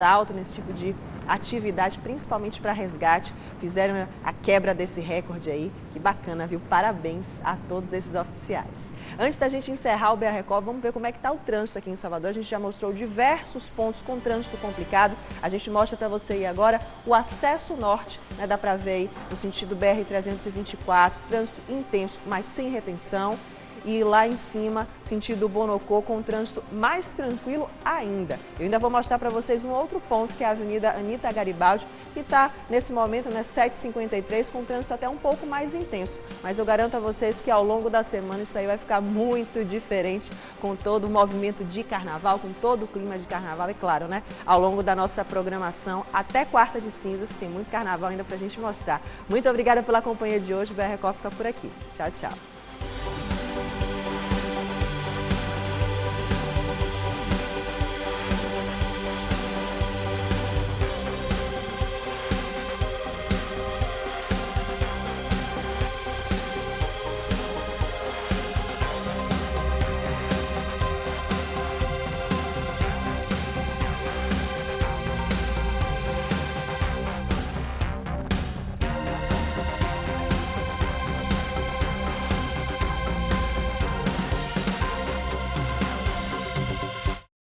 alto nesse tipo de atividade, principalmente para resgate. Fizeram a quebra desse recorde aí. Que bacana, viu? Parabéns a todos esses oficiais. Antes da gente encerrar o BR Record, vamos ver como é que está o trânsito aqui em Salvador. A gente já mostrou diversos pontos com trânsito complicado. A gente mostra para você aí agora o acesso norte, né? Dá para ver aí no sentido BR-324, trânsito intenso, mas sem retenção e lá em cima, sentido Bonocô, com trânsito mais tranquilo ainda. Eu ainda vou mostrar para vocês um outro ponto, que é a Avenida Anitta Garibaldi, que está nesse momento, né, 7h53, com trânsito até um pouco mais intenso. Mas eu garanto a vocês que ao longo da semana isso aí vai ficar muito diferente, com todo o movimento de carnaval, com todo o clima de carnaval, e claro, né, ao longo da nossa programação, até quarta de cinzas, tem muito carnaval ainda para a gente mostrar. Muito obrigada pela companhia de hoje, o BR Record fica por aqui. Tchau, tchau.